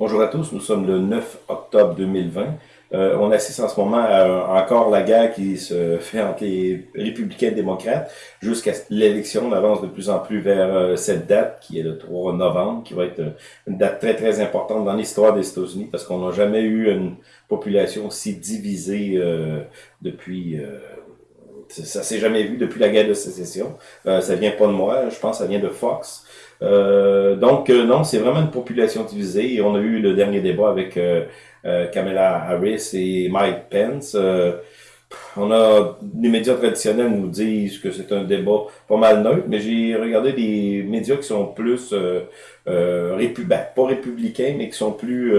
Bonjour à tous, nous sommes le 9 octobre 2020. Euh, on assiste en ce moment à encore la guerre qui se fait entre les républicains et démocrates jusqu'à l'élection. On avance de plus en plus vers euh, cette date qui est le 3 novembre, qui va être euh, une date très très importante dans l'histoire des États-Unis parce qu'on n'a jamais eu une population aussi divisée depuis... ça s'est jamais vu depuis la guerre de sécession. ça vient pas de moi, je pense que ça vient de Fox. Euh, donc, euh, non, c'est vraiment une population divisée. On a eu le dernier débat avec euh, Kamala Harris et Mike Pence. on a les médias traditionnels nous disent que c'est un débat pas mal neutre, mais j'ai regardé des médias qui sont plus euh, ben, pas républicains, mais qui sont plus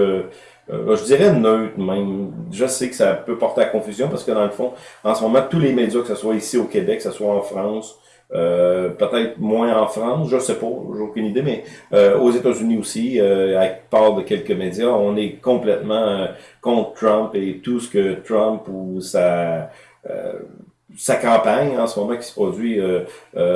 je dirais neutres même. Je sais que ça peut porter à confusion parce que dans le fond, en ce moment, tous les médias, que ce soit ici au Québec, que ce soit en France, euh, peut-être moins en France, je sais pas, j'ai aucune idée, mais euh, aux États-Unis aussi, euh, avec part de quelques médias, on est complètement euh, contre Trump et tout ce que Trump ou sa sa campagne en ce moment qui se produit,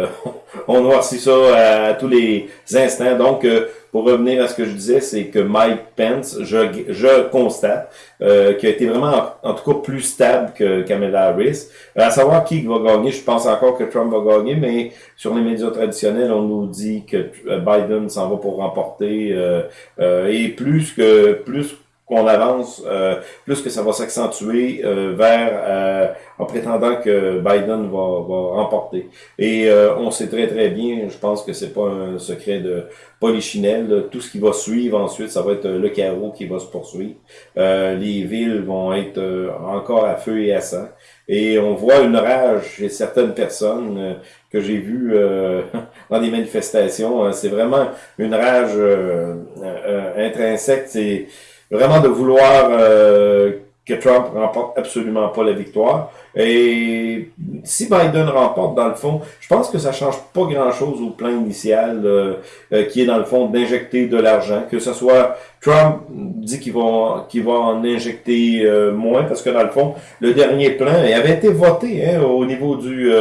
on noircit ça à, tous les instants. Donc, pour revenir à ce que je disais, c'est que Mike Pence, je, je constate, euh, qui a été vraiment, en, tout cas, plus stable que Kamala Harris. À savoir qui va gagner, je pense encore que Trump va gagner, mais sur les médias traditionnels, on nous dit que euh, Biden s'en va pour remporter. Euh, euh, et plus que plus qu'on avance, euh, plus que ça va s'accentuer euh, vers euh, en prétendant que Biden va, va remporter. Et on sait très très bien, je pense que c'est pas un secret de polichinelle, tout ce qui va suivre ensuite, ça va être le carreau qui va se poursuivre. les villes vont être encore à feu et à sang. Et on voit une rage chez certaines personnes que j'ai vues dans des manifestations. C'est vraiment une rage intrinsèque. C'est vraiment de vouloir euh, que Trump remporte absolument pas la victoire. Et si Biden remporte, dans le fond, je pense que ça change pas grand-chose au plan initial, euh, euh, qui est dans le fond d'injecter de l'argent, que ce soit Trump dit qu'il va, qu'il va en injecter moins, parce que dans le fond, le dernier plan il avait été voté hein, au niveau du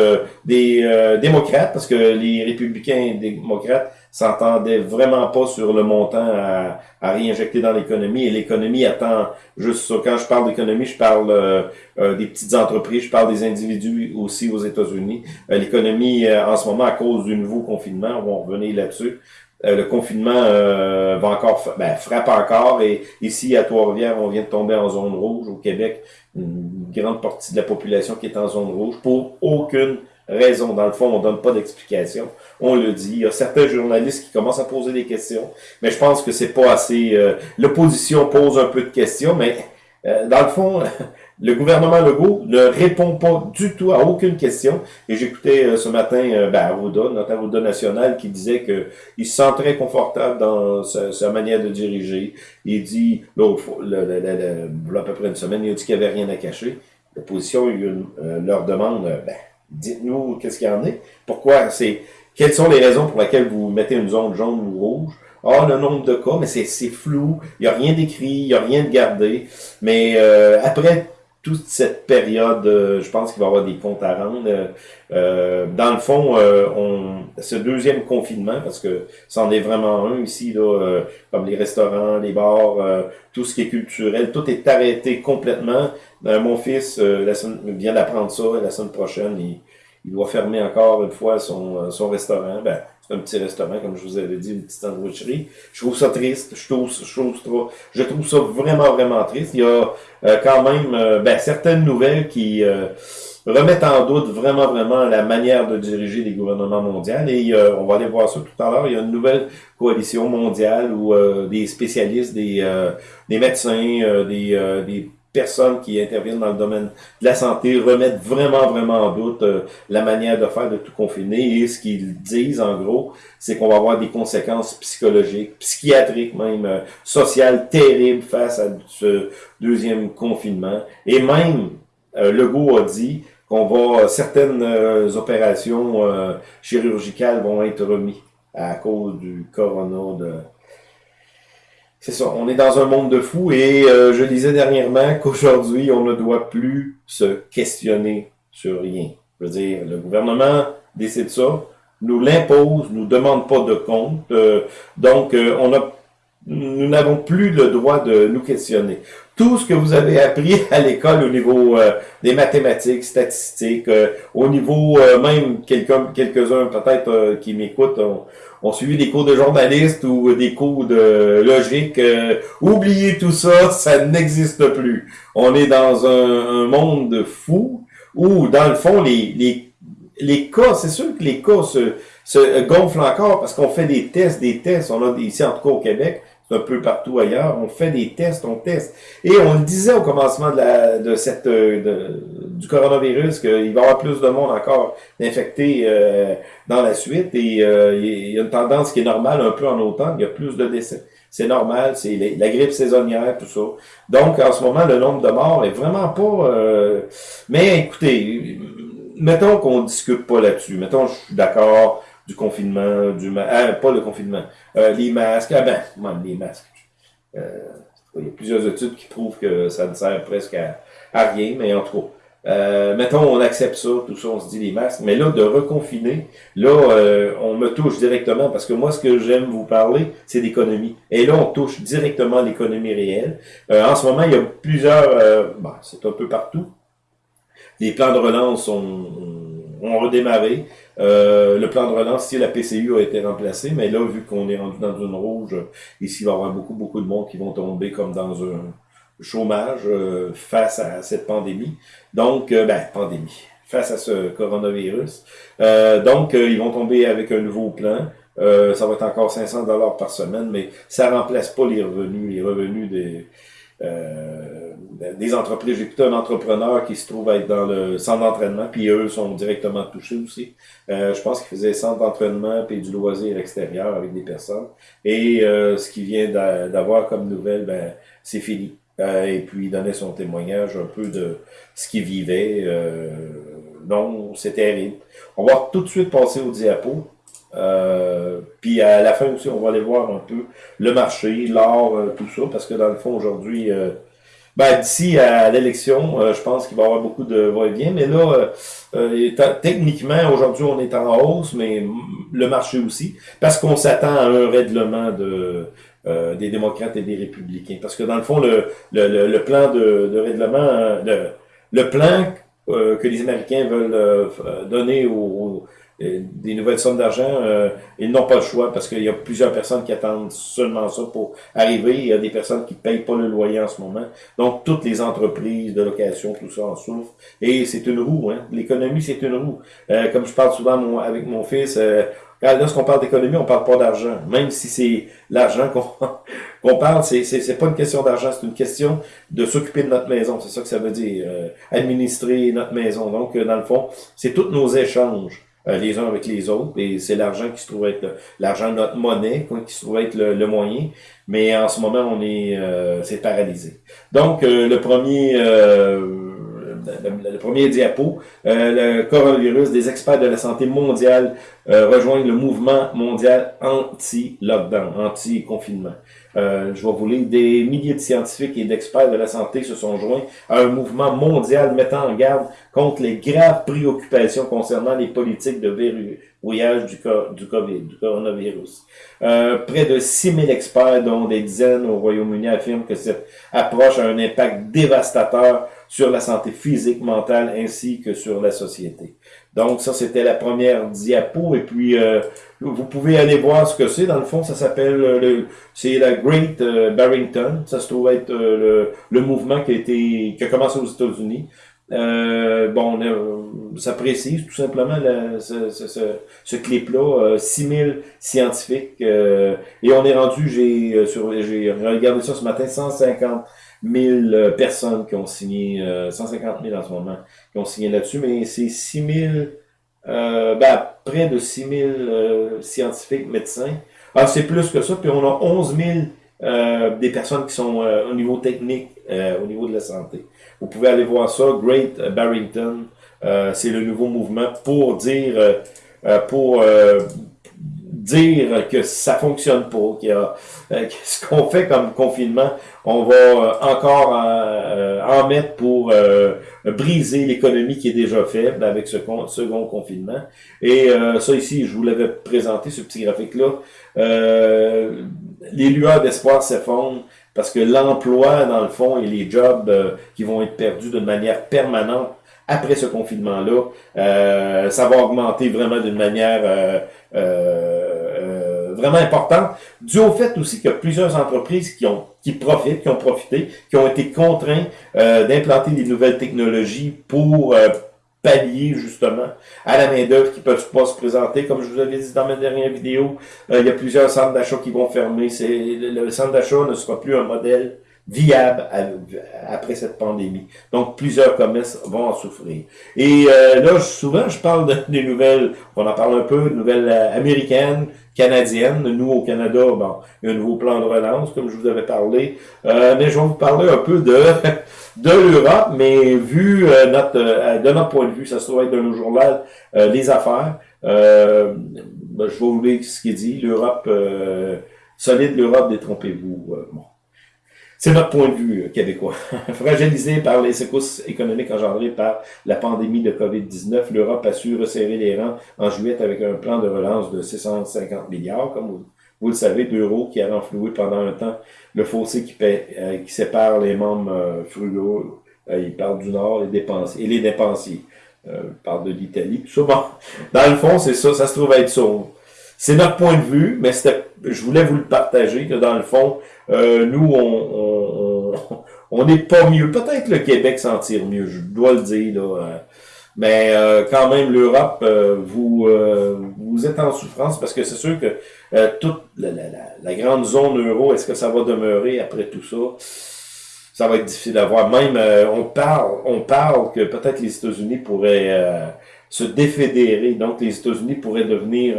des démocrates, parce que les républicains et démocrates s'entendait vraiment pas sur le montant à, à réinjecter dans l'économie. Et l'économie attend juste ça. Quand je parle d'économie, je parle euh, euh, des petites entreprises, je parle des individus aussi aux États-Unis. Euh, l'économie, en ce moment, à cause du nouveau confinement, on va revenir là-dessus. le confinement va encore ben, frappe encore et ici à Trois-Rivières, on vient de tomber en zone rouge. Au Québec, une grande partie de la population qui est en zone rouge pour aucune raison. Dans le fond, on donne pas d'explication. On le dit. Il y a certains journalistes qui commencent à poser des questions, mais je pense que c'est pas assez. Euh, l'opposition pose un peu de questions, mais euh, dans le fond, le gouvernement Legault ne répond pas du tout à aucune question. Et j'écoutais euh, ce matin ben, Arruda, notre Arruda national, qui disait que il se sent très confortable dans sa, manière de diriger. Il dit, l'autre à peu près une semaine, il a dit qu'il n'y avait rien à cacher. L'opposition leur demande, ben, dites-nous qu'est-ce qu'il y en est. Pourquoi c'est. Quelles sont les raisons pour lesquelles vous mettez une zone jaune ou rouge? Ah, le nombre de cas, mais c'est flou, il n'y a rien d'écrit, il n'y a rien de gardé. Mais euh, après toute cette période, euh, je pense qu'il va y avoir des comptes à rendre. Euh, dans le fond, on, ce deuxième confinement, parce que c'en est vraiment un ici, comme les restaurants, les bars, tout ce qui est culturel, tout est arrêté complètement. mon fils vient d'apprendre ça, la semaine prochaine, il, il doit fermer encore une fois son, son restaurant. Ben, un petit restaurant, comme je vous avais dit, une petite sandwicherie. Je trouve ça triste. Je trouve, je trouve, je trouve ça vraiment, vraiment triste. Il y a euh, quand même euh, ben, certaines nouvelles qui euh, remettent en doute vraiment, vraiment la manière de diriger les gouvernements mondiaux. Et on va aller voir ça tout à l'heure. Il y a une nouvelle coalition mondiale où des spécialistes, des, des médecins, des, des personnes qui interviennent dans le domaine de la santé remettent vraiment, vraiment en doute euh, la manière de faire de tout confiner. Et ce qu'ils disent, en gros, c'est qu'on va avoir des conséquences psychologiques, psychiatriques même, euh, sociales terribles face à ce deuxième confinement. Et même, euh, Legault a dit qu'on va, certaines opérations chirurgicales vont être remises à cause du corona de c'est ça, on est dans un monde de fous et euh, je disais dernièrement qu'aujourd'hui, on ne doit plus se questionner sur rien. Je veux dire, le gouvernement décide ça, nous l'impose, nous demande pas de compte. Euh, donc, euh, on a nous n'avons plus le droit de nous questionner. Tout ce que vous avez appris à l'école au niveau euh, des mathématiques, statistiques, euh, au niveau euh, même quelques-uns peut-être qui m'écoutent ont, suivi des cours de journaliste ou des cours de logique. oubliez tout ça, ça n'existe plus. On est dans un, monde fou où, dans le fond, les, les, les cas, c'est sûr que les cas se gonflent encore parce qu'on fait des tests, des tests. On a ici, en tout cas au Québec, un peu partout ailleurs. On fait des tests, on teste. Et on le disait au commencement de, la, cette euh, du coronavirus qu'il va y avoir plus de monde encore infecté euh, dans la suite. Et euh, il y a une tendance qui est normale un peu en automne. Il y a plus de décès. C'est normal, c'est la grippe saisonnière, tout ça. Donc, en ce moment, le nombre de morts est vraiment pas... Mais écoutez, mettons qu'on discute pas là-dessus. Mettons, je suis d'accord du confinement, du ah, pas le confinement, euh, les masques, ah ben, les masques. Euh, il y a plusieurs études qui prouvent que ça ne sert presque à, rien, mais en tout cas. Euh, mettons, on accepte ça, tout ça, on se dit les masques, mais là, de reconfiner, là, euh, on me touche directement, parce que moi, ce que j'aime vous parler, c'est d'économie. Et là, on touche directement l'économie réelle. en ce moment, il y a plusieurs, bon, c'est un peu partout. Les plans de relance ont, ont redémarré. Euh, le plan de relance, si la PCU a été remplacé, mais là, vu qu'on est rendu dans une rouge, ici, il va y avoir beaucoup, beaucoup de monde qui vont tomber comme dans un chômage euh, face à cette pandémie. Donc, euh, ben, pandémie, face à ce coronavirus. donc, ils vont tomber avec un nouveau plan. ça va être encore 500 dollars par semaine, mais ça remplace pas les revenus, les revenus des des entreprises. J'ai écouté un entrepreneur qui se trouve être dans le centre d'entraînement, puis eux sont directement touchés aussi. Euh, je pense qu'il faisait centre d'entraînement puis du loisir extérieur avec des personnes. Et euh, ce qu'il vient d'avoir comme nouvelle, ben, c'est fini. Euh, et puis il donnait son témoignage un peu de ce qu'il vivait. non, c'est terrible. On va tout de suite passer au diapo. Puis à la fin aussi, on va aller voir un peu le marché, l'or, tout ça, parce que dans le fond, aujourd'hui, ben, d'ici à l'élection, euh, je pense qu'il va y avoir beaucoup de va-et-vient. Mais là, euh, euh techniquement, aujourd'hui, on est en hausse, mais le marché aussi, parce qu'on s'attend à un règlement de, euh, des démocrates et des républicains. Parce que dans le fond, le, le, le plan de, de règlement, le, le plan que les Américains veulent donner aux des nouvelles sommes d'argent, euh, ils n'ont pas le choix parce qu'il y a plusieurs personnes qui attendent seulement ça pour arriver. Il y a des personnes qui payent pas le loyer en ce moment. Donc, toutes les entreprises de location, tout ça en souffre. Et c'est une roue. Hein. L'économie, c'est une roue. Euh, comme je parle souvent avec mon fils, euh, lorsqu'on parle d'économie, on parle pas d'argent. Même si c'est l'argent qu'on qu'on parle, c'est c'est pas une question d'argent, c'est une question de s'occuper de notre maison. C'est ça que ça veut dire. Euh, administrer notre maison. Donc, dans le fond, c'est tous nos échanges. Euh, les uns avec les autres. Et c'est l'argent qui se trouve être l'argent de notre monnaie, quoi, qui se trouve être le, moyen. Mais en ce moment, on est euh, c'est paralysé. Donc, euh, le premier le, premier diapo, le coronavirus, des experts de la santé mondiale rejoignent le mouvement mondial anti-lockdown, anti-confinement. Euh, je vais vous lire, des milliers de scientifiques et d'experts de la santé se sont joints à un mouvement mondial mettant en garde contre les graves préoccupations concernant les politiques de verrouillage du, du COVID, du coronavirus. Euh, près de 6000 experts, dont des dizaines au Royaume-Uni, affirment que cette approche a un impact dévastateur sur la santé physique, mentale ainsi que sur la société. Donc ça, c'était la première diapo. Et puis, euh, vous pouvez aller voir ce que c'est. Dans le fond, ça s'appelle, euh, le c'est la Great euh, Barrington. Ça se trouve être le, le, mouvement qui a été qui a commencé aux États-Unis. bon, ça précise tout simplement ce, ce, ce, clip-là, 6000 scientifiques, et on est rendu, j'ai regardé ça ce matin, 150 000 euh, personnes qui ont signé, 150 euh, 000 en ce moment, qui ont signé là-dessus, mais c'est 6 000, euh, ben, près de 6 000 euh, scientifiques, médecins. Ah, c'est plus que ça, puis on a 11 000 euh, des personnes qui sont au niveau technique, au niveau de la santé. Vous pouvez aller voir ça, Great Barrington, c'est le nouveau mouvement pour dire, pour dire que ça fonctionne pas, qu'il y a, euh, ce qu'on fait comme confinement, on va euh, encore euh, en mettre pour briser l'économie qui est déjà faible avec ce second confinement. Et ça ici, je vous l'avais présenté, ce petit graphique-là. les lueurs d'espoir s'effondrent parce que l'emploi, dans le fond, et les jobs qui vont être perdus de manière permanente après ce confinement-là, ça va augmenter vraiment d'une manière vraiment importante, dû au fait aussi qu'il y a plusieurs entreprises qui ont qui profitent, qui ont profité, qui ont été contraints euh, d'implanter des nouvelles technologies pour euh, pallier justement à la main-d'œuvre qui ne peuvent pas se présenter. Comme je vous avais dit dans ma dernière vidéo, euh, il y a plusieurs centres d'achat qui vont fermer. C'est le centre d'achat ne sera plus un modèle viable après cette pandémie. Donc, plusieurs commerces vont en souffrir. Et euh, là, souvent, je parle de, des nouvelles, on en parle un peu, de nouvelles euh, américaines, canadiennes. Nous, au Canada, bon, il y a un nouveau plan de relance, comme je vous avais parlé. Euh, mais je vais vous parler un peu de de l'Europe, mais vu notre de notre point de vue, ça se trouve être de nos journal les affaires. Ben, je vais vous lire ce qu'il dit. L'Europe solide, l'Europe, détrompez-vous. C'est notre point de vue euh, québécois. Fragilisé par les secousses économiques engendrées par la pandémie de COVID-19, l'Europe a su resserrer les rangs en juillet avec un plan de relance de 650 milliards, comme vous, le savez, d'euros qui a renfloué pendant un temps le fossé qui, euh, qui sépare les membres euh, frugaux. il parle du Nord les dépensiers, et les dépensiers. il parle de l'Italie. Souvent, dans le fond, c'est ça, ça se trouve être ça. C'est notre point de vue, mais je voulais vous le partager, que dans le fond, nous, on n'est pas mieux. Peut-être le Québec s'en tire mieux, je dois le dire. Là, euh. mais euh, quand même, l'Europe, euh, vous, vous êtes en souffrance parce que c'est sûr que toute la, grande zone euro, est-ce que ça va demeurer après tout ça? Ça va être difficile à voir. Même, on parle on parle que peut-être les États-Unis pourraient se défédérer. Donc, les États-Unis pourraient devenir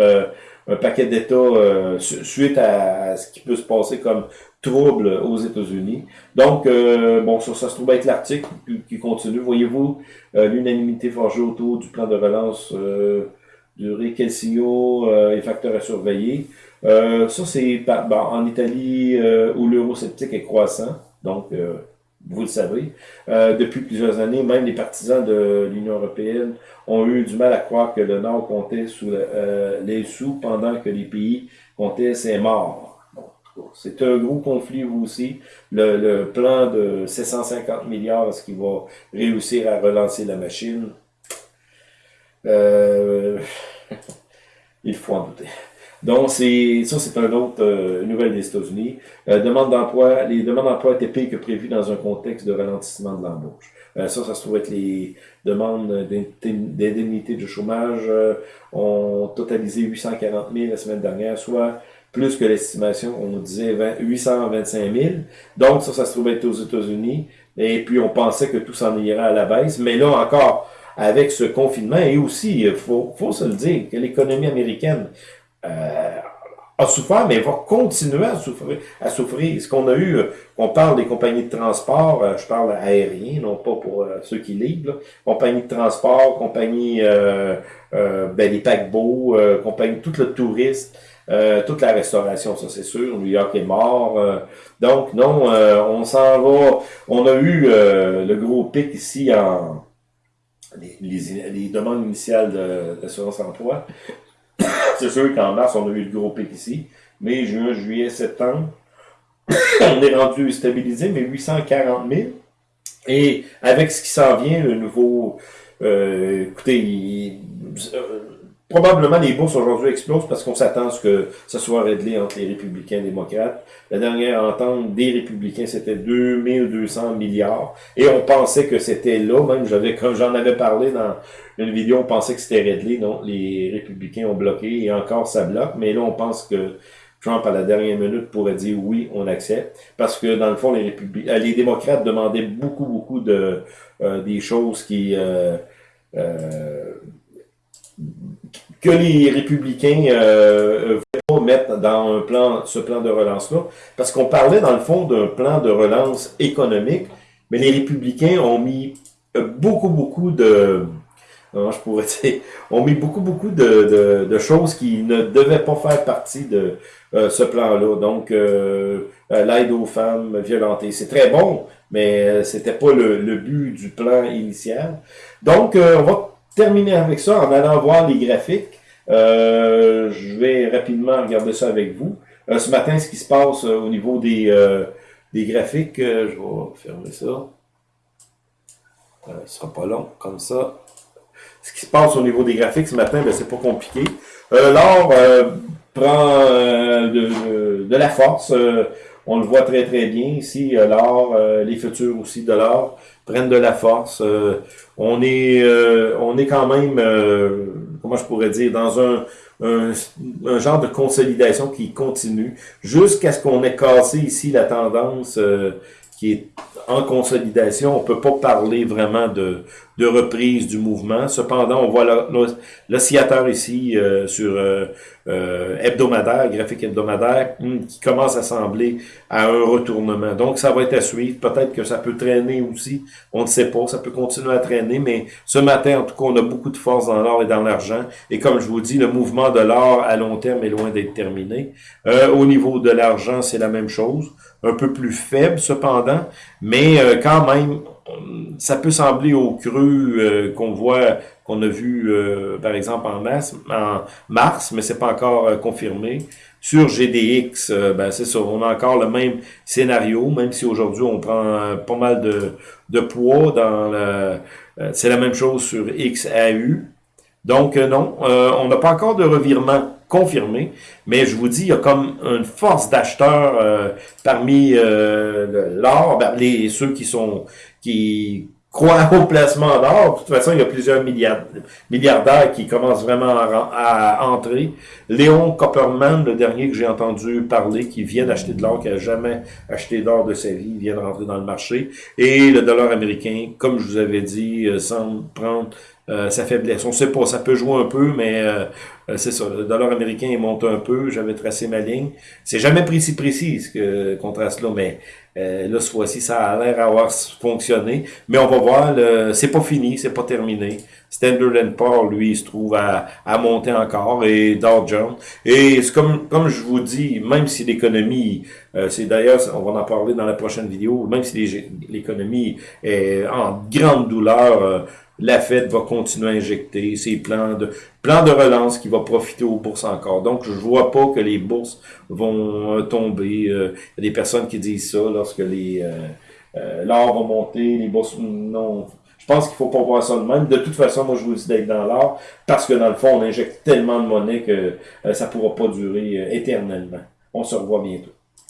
un paquet d'États suite à, ce qui peut se passer comme trouble aux États-Unis. Donc, euh, bon, ça, ça se trouve être l'article qui, continue. Voyez-vous, euh, l'unanimité forgée autour du plan de relance euh, du Réquelcio et facteurs à surveiller. ça, c'est en Italie où l'eurosceptique est croissant. Donc, vous le savez. depuis plusieurs années, même les partisans de l'Union européenne ont eu du mal à croire que le Nord comptait sous les sous pendant que les pays comptaient ses morts. C'est un gros conflit aussi. Le, plan de 750 milliards, est-ce qu'il va réussir à relancer la machine? Euh, il faut en douter. Donc, c'est ça, c'est une autre euh, nouvelle des États-Unis. Euh, demande d'emploi, les demandes d'emploi étaient pires que prévu dans un contexte de ralentissement de l'embauche. ça, ça se trouve être les demandes d'indemnité de chômage ont totalisé 840 000 la semaine dernière, soit plus que l'estimation. On disait 825 000. Donc, ça, ça se trouvait aux États-Unis. Et puis, on pensait que tout s'en irait à la baisse. Mais là encore, avec ce confinement, et aussi, il faut, faut se le dire, que l'économie américaine euh, a souffert, mais va continuer à souffrir. À souffrir. Ce qu'on a eu, euh, on parle des compagnies de transport, euh, je parle aérien, non pas pour ceux qui livrent, compagnies de transport, compagnies, euh, ben, les paquebots, compagnies, tout le tourisme, euh, toute la restauration, ça c'est sûr. New York est mort. Euh, donc non, euh, on s'en va. On a eu le gros pic ici en les, les, demandes initiales d'assurance emploi. c'est sûr qu'en mars, on a eu le gros pic ici. Mai, juin, juillet, septembre, on est rendu stabilisé, mais 840 000. Et avec ce qui s'en vient, le nouveau... écoutez, il, Probablement, les bourses aujourd'hui explosent parce qu'on s'attend à ce que ça soit réglé entre les républicains et les démocrates. La dernière entente des républicains, c'était 2200 milliards. Et on pensait que c'était là, même j'avais, comme j'en avais parlé dans une vidéo, on pensait que c'était réglé. Non, les républicains ont bloqué et encore ça bloque. Mais là, on pense que Trump, à la dernière minute, pourrait dire oui, on accepte. Parce que, dans le fond, les, républicains, les démocrates demandaient beaucoup, beaucoup de euh, des choses qui... Euh, euh, que les républicains euh, pas mettre dans un plan, ce plan de relance-là, parce qu'on parlait dans le fond d'un plan de relance économique, mais les républicains ont mis euh, beaucoup, beaucoup de je pourrais dire, on met beaucoup, beaucoup de, de, choses qui ne devaient pas faire partie de ce plan-là. Donc, l'aide aux femmes violentées, c'est très bon, mais c'était pas le, le, but du plan initial. Donc, on va terminer avec ça en allant voir les graphiques. Je vais rapidement regarder ça avec vous. ce matin, ce qui se passe au niveau des des graphiques. Euh, je vais fermer ça. Euh, ce sera pas long, comme ça. Ce qui se passe au niveau des graphiques ce matin, ben, c'est pas compliqué. Euh, L'or euh, prend de, la force. on le voit très très bien ici. L'or, les futurs aussi de l'or prennent de la force. on est on est quand même, comment je pourrais dire, dans un un, genre de consolidation qui continue jusqu'à ce qu'on ait cassé ici la tendance euh, qui est en consolidation. On peut pas parler vraiment de, de reprise du mouvement. Cependant, on voit l'oscillateur ici euh, sur euh, euh, hebdomadaire, graphique hebdomadaire, hmm, qui commence à sembler à un retournement. Donc, ça va être à suivre. Peut-être que ça peut traîner aussi. On ne sait pas. Ça peut continuer à traîner. Mais ce matin, en tout cas, on a beaucoup de force dans l'or et dans l'argent. Et comme je vous dis, le mouvement de l'or à long terme est loin d'être terminé. au niveau de l'argent, c'est la même chose. Un peu plus faible, cependant. Mais quand même, ça peut sembler au creux euh, qu'on voit, qu'on a vu euh, par exemple en mars, en mars mais c'est pas encore euh, confirmé. Sur GDX, ben c'est ça, on a encore le même scénario, même si aujourd'hui on prend pas mal de, de poids dans la... c'est la même chose sur XAU. Donc non, on n'a pas encore de revirement confirmé, mais je vous dis, il y a comme une force d'acheteurs parmi l'or, ben, les ceux qui sont qui croient au placement d'or. De toute façon, il y a plusieurs milliardaires qui commencent vraiment à, entrer. Léon Copperman, le dernier que j'ai entendu parler, qui vient d'acheter de l'or, qui a jamais acheté d'or de sa vie, vient de rentrer dans le marché. Et le dollar américain, comme je vous avais dit, euh, semble prendre euh, sa faiblesse. On sait pas, ça peut jouer un peu, mais euh, c'est ça. Le dollar américain il monte un peu. J'avais tracé ma ligne. C'est jamais précis précis ce que contraste là, mais euh, là, ce fois-ci, ça a l'air d'avoir fonctionné. Mais on va voir, c'est pas fini, c'est pas terminé. Standard Poor's, lui, se trouve à, à monter encore, et Dow Jones. Et comme, comme je vous dis, même si l'économie, euh, c'est d'ailleurs, on va en parler dans la prochaine vidéo, même si l'économie est en grande douleur, euh, la Fed va continuer à injecter ses plans de plans de relance qui va profiter aux bourses encore. Donc, je vois pas que les bourses vont euh, tomber. Euh, il y a des personnes qui disent ça lorsque les euh, l'or va monter, les bourses non. Je pense qu'il faut pas voir ça de même. De toute façon, moi, je vous dis d'être dans l'or parce que dans le fond, on injecte tellement de monnaie que ça pourra pas durer éternellement. On se revoit bientôt.